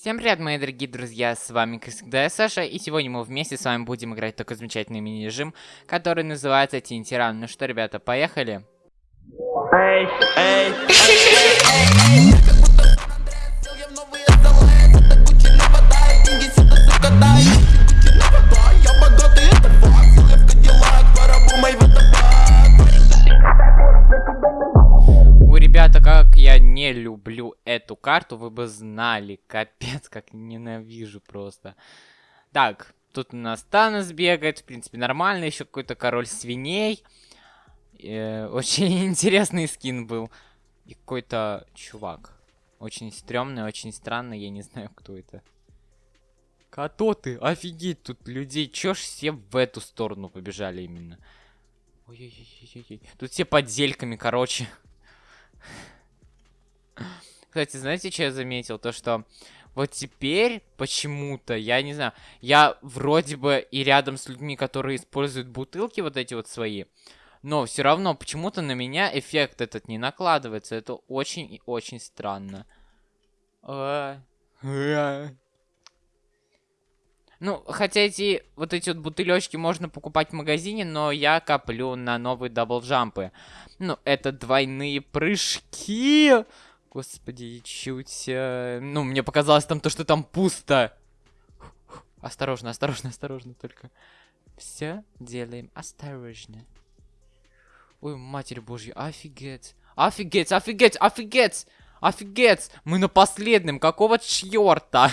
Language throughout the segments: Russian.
Всем привет, мои дорогие друзья, с вами, как всегда, я Саша, и сегодня мы вместе с вами будем играть такой замечательный мини-режим, который называется Тинтиран. Ну что, ребята, поехали? Эй, эй, эй, не люблю эту карту, вы бы знали. Капец, как ненавижу просто. Так, тут у нас Танос бегает, в принципе, нормально. Еще какой-то король свиней. Э, очень интересный скин был. И какой-то чувак. Очень стрёмный, очень странный, я не знаю, кто это. Кто ты? Офигеть, тут людей. Чё ж все в эту сторону побежали именно? Ой-ой-ой-ой-ой. Тут все подзельками, короче. Кстати, знаете, что я заметил? То, что вот теперь почему-то, я не знаю, я вроде бы и рядом с людьми, которые используют бутылки вот эти вот свои, но все равно почему-то на меня эффект этот не накладывается. Это очень и очень странно. А. Ну, хотя эти вот эти вот бутылечки можно покупать в магазине, но я коплю на новые даблджампы. Ну, это двойные прыжки. Господи, чуть... Э, ну, мне показалось там то, что там пусто. Осторожно, осторожно, осторожно только. Все делаем осторожно. Ой, матерь божья, офигеть. Офигеть, офигеть, офигеть! Офигеть! Мы на последнем, какого черта?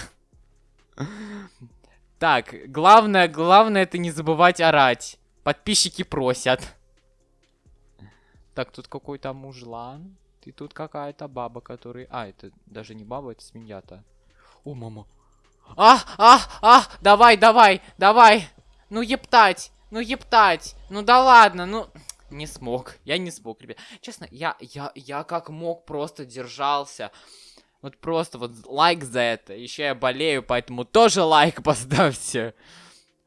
Так, главное, главное это не забывать орать. Подписчики просят. Так, тут какой-то мужлан. И тут какая-то баба, который... А, это даже не баба, это свинья-то. О, мама. А, а, а, давай, давай, давай. Ну, ептать, ну, ептать. Ну, да ладно, ну... Не смог, я не смог, ребят. Честно, я, я, я как мог просто держался. Вот просто вот лайк за это. Еще я болею, поэтому тоже лайк поставьте.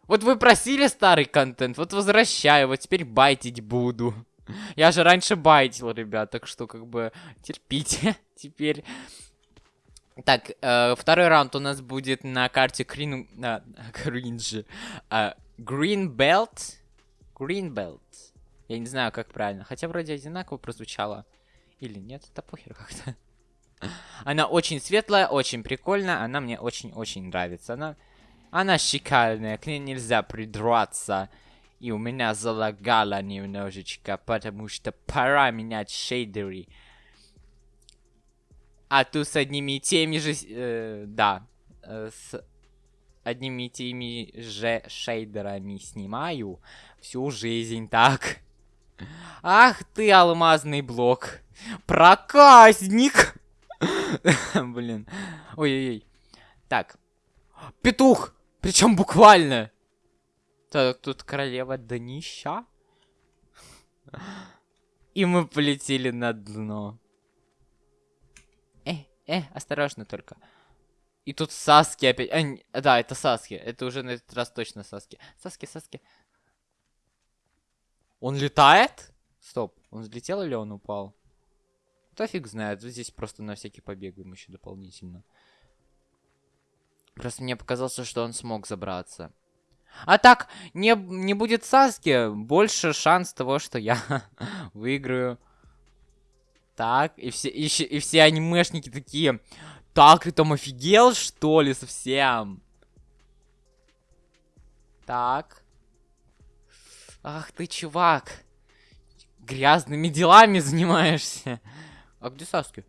Вот вы просили старый контент, вот возвращаю, вот теперь байтить буду. Я же раньше байтил, ребят, так что как бы терпите теперь. Так, э, второй раунд у нас будет на карте Крин... А, Green Belt. Green Belt. Я не знаю, как правильно. Хотя вроде одинаково прозвучало. Или нет, это похер как-то. Она очень светлая, очень прикольная. Она мне очень-очень нравится. Она, она шикарная, к ней нельзя придраться. И у меня залагало немножечко, потому что пора менять шейдеры. А тут с одними и теми же... Э, да. Э, с одними и теми же шейдерами снимаю всю жизнь, так. Ах ты, алмазный блок. Проказник! Блин. Ой-ой-ой. Так. Петух! Причем буквально. Так, тут королева днища. И мы полетели на дно. Э, э, осторожно только. И тут Саски опять... А, да, это Саски. Это уже на этот раз точно Саски. Саски, Саски. Он летает? Стоп, он взлетел или он упал? Да фиг знает, здесь просто на всякий побегаем еще дополнительно. Просто мне показалось, что он смог забраться. А так, не, не будет Саски, больше шанс того, что я выиграю. Так, и все, и, и все анимешники такие, так, ты там офигел, что ли, совсем? Так. Ах ты, чувак. Грязными делами занимаешься. А где Саски?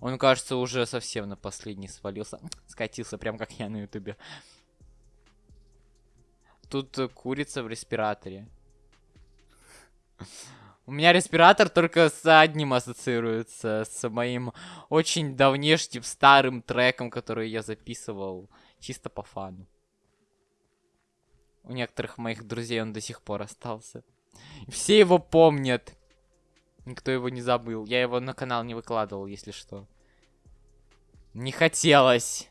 Он, кажется, уже совсем на последний свалился. Скатился, прям как я на ютубе. Тут э, курица в респираторе. У меня респиратор только с одним ассоциируется, с моим очень давнешним старым треком, который я записывал чисто по фану. У некоторых моих друзей он до сих пор остался. Все его помнят. Никто его не забыл. Я его на канал не выкладывал, если что. Не хотелось.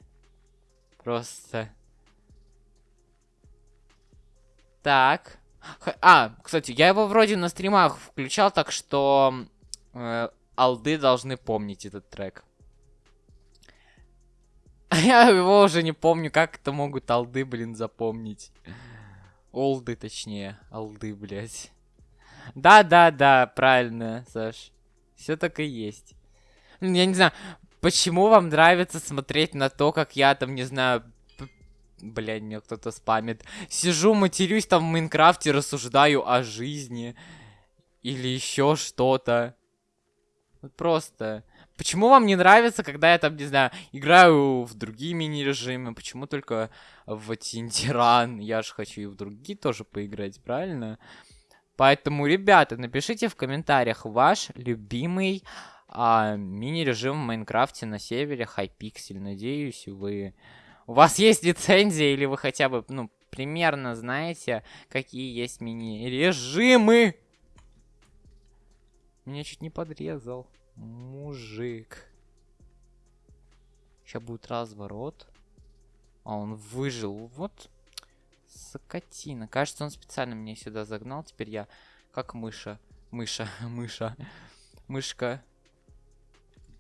Просто. Так. А, кстати, я его вроде на стримах включал, так что э, алды должны помнить этот трек. Я его уже не помню, как это могут алды, блин, запомнить. Олды, точнее. Алды, блядь. Да-да-да, правильно, Саш. Все так и есть. Я не знаю, почему вам нравится смотреть на то, как я там, не знаю... Блядь, мне кто-то спамит. Сижу, матерюсь там в Майнкрафте, рассуждаю о жизни. Или еще что-то. Просто. Почему вам не нравится, когда я там, не знаю, играю в другие мини-режимы? Почему только в Тинтиран? Я же хочу и в другие тоже поиграть, правильно? Поэтому, ребята, напишите в комментариях ваш любимый а, мини-режим в Майнкрафте на севере Hypixel. Надеюсь, вы... У вас есть лицензия или вы хотя бы, ну, примерно знаете, какие есть мини-режимы? Меня чуть не подрезал. Мужик. Сейчас будет разворот. А, он выжил. Вот. Сокотина. Кажется, он специально меня сюда загнал. Теперь я как мыша. Мыша. Мыша. Мышка.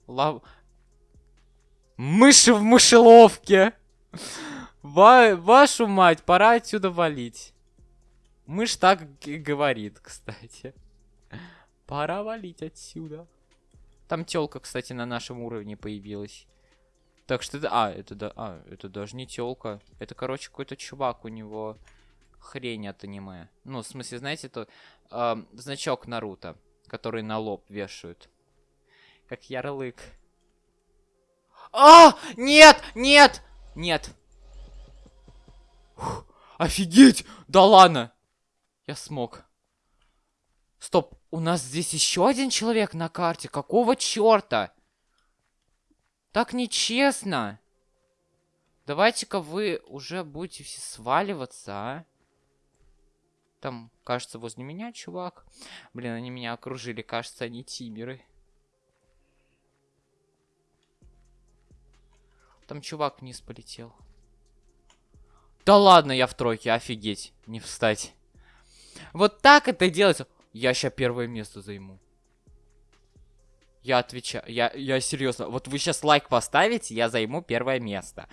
Лав... Мыши в мышеловке! Ва вашу мать, пора отсюда валить. Мышь так говорит, кстати. Пора валить отсюда. Там телка, кстати, на нашем уровне появилась. Так что это... А, это да... А, это даже не телка. Это, короче, какой-то чувак, у него хрень от аниме. Ну, в смысле, знаете, это э, значок Наруто, который на лоб вешают. Как ярлык. А! Нет! Нет! Нет! Фух, офигеть! Да ладно! Я смог. Стоп, у нас здесь еще один человек на карте. Какого черта? Так нечестно. Давайте-ка вы уже будете все сваливаться, а? Там, кажется, возле меня чувак. Блин, они меня окружили. Кажется, они тимеры. Там чувак вниз полетел. Да ладно, я в тройке, офигеть. Не встать. Вот так это делается. Я сейчас первое место займу. Я отвечаю, я, я серьезно. Вот вы сейчас лайк поставите, я займу первое место.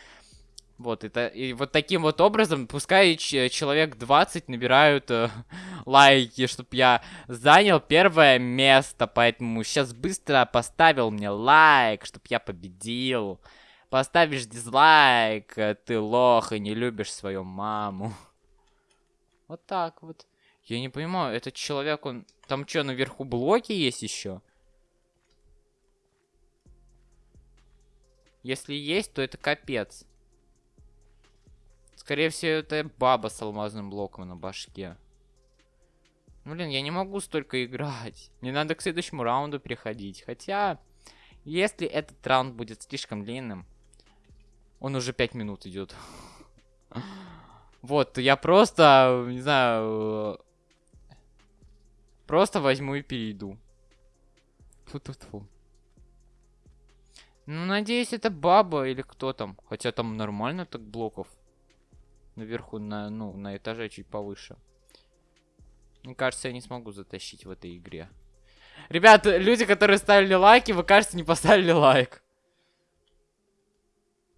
Вот, это, и вот таким вот образом, пускай человек 20 набирают э, лайки, чтобы я занял первое место, поэтому сейчас быстро поставил мне лайк, чтобы я победил. Поставишь дизлайк, э, ты лох и не любишь свою маму. Вот так вот. Я не понимаю, этот человек, он... Там что, наверху блоки есть еще? Если есть, то это капец. Скорее всего, это баба с алмазным блоком на башке. Блин, я не могу столько играть. Мне надо к следующему раунду переходить. Хотя, если этот раунд будет слишком длинным, он уже 5 минут идет. Вот, я просто, не знаю, Просто возьму и перейду. Фу-фу-фу. Ну, надеюсь, это баба или кто там. Хотя там нормально так блоков. Наверху, на, ну, на этаже чуть повыше. Мне кажется, я не смогу затащить в этой игре. Ребят, люди, которые ставили лайки, вы, кажется, не поставили лайк.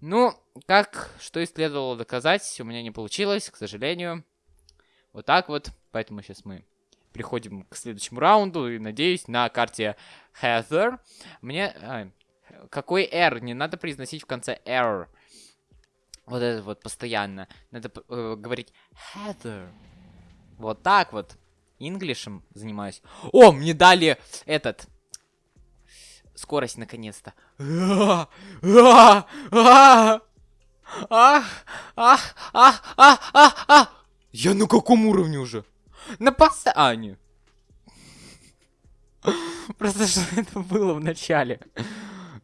Ну, как, что и следовало доказать, у меня не получилось, к сожалению. Вот так вот, поэтому сейчас мы переходим к следующему раунду. И надеюсь, на карте Heather мне... А, какой R? Не надо произносить в конце R. Вот это вот постоянно. Надо э, говорить Heather. Вот так вот. Инглишем занимаюсь. О, мне дали этот... Скорость наконец-то. Ах, ах, ах, ах, ах, ах. Я на каком уровне уже? На паса... А. Просто что это было в начале?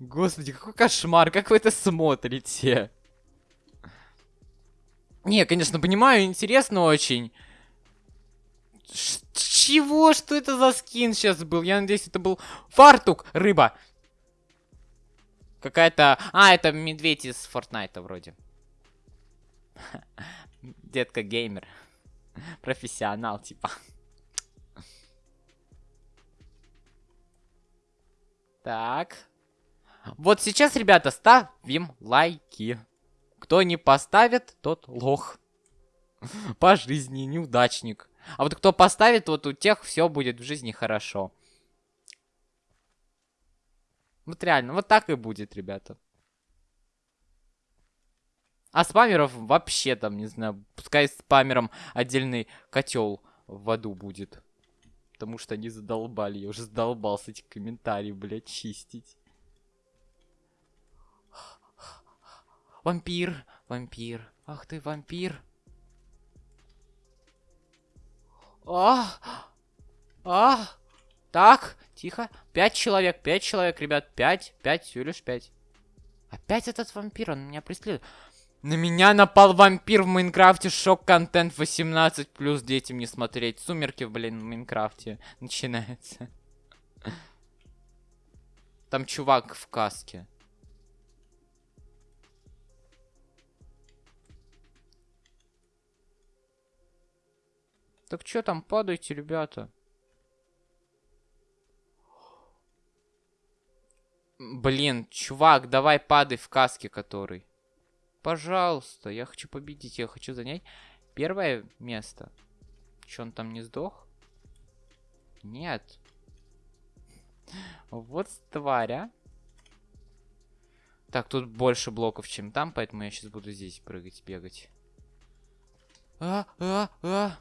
Господи, какой кошмар, как вы это смотрите? Не, конечно, понимаю, интересно очень. Чего? Что это за скин сейчас был? Я надеюсь, это был фартук, рыба. Какая-то... А, это медведь из Фортнайта вроде. Детка геймер. Профессионал, типа. Так. Вот сейчас, ребята, ставим лайки. Кто не поставит, тот лох. По жизни, неудачник. А вот кто поставит, вот у тех все будет в жизни хорошо. Вот реально, вот так и будет, ребята. А спамеров вообще там, не знаю, пускай спамером отдельный котел в аду будет. Потому что они задолбали, я уже задолбался эти комментарии, блядь, чистить. Вампир, вампир, ах ты вампир. А, а, так, тихо. Пять человек, пять человек, ребят, пять, пять, всего лишь пять. Опять этот вампир, он меня преследует. На меня напал вампир в Майнкрафте, шок-контент 18+, плюс детям не смотреть. Сумерки, блин, в Майнкрафте начинается. Там чувак в каске. Так что там, падайте, ребята. Блин, чувак, давай падай в каске, который. Пожалуйста, я хочу победить, я хочу занять первое место. Че, он там не сдох? Нет. Вот тварь, а. Так, тут больше блоков, чем там, поэтому я сейчас буду здесь прыгать, бегать. А, а, а.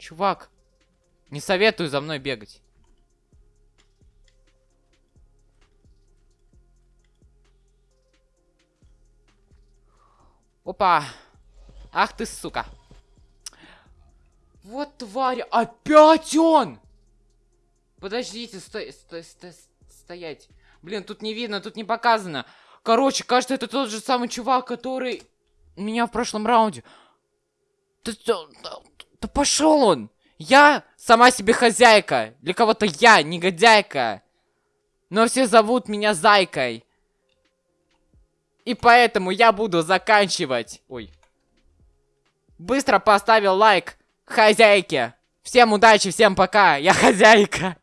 Чувак, не советую за мной бегать. Опа. Ах ты, сука. Вот тварь. Опять он! Подождите, стой, стой, стой, стоять. Блин, тут не видно, тут не показано. Короче, кажется, это тот же самый чувак, который меня в прошлом раунде. Да, пошел он! Я сама себе хозяйка. Для кого-то я негодяйка. Но все зовут меня Зайкой. И поэтому я буду заканчивать. Ой. Быстро поставил лайк хозяйке. Всем удачи, всем пока. Я хозяйка.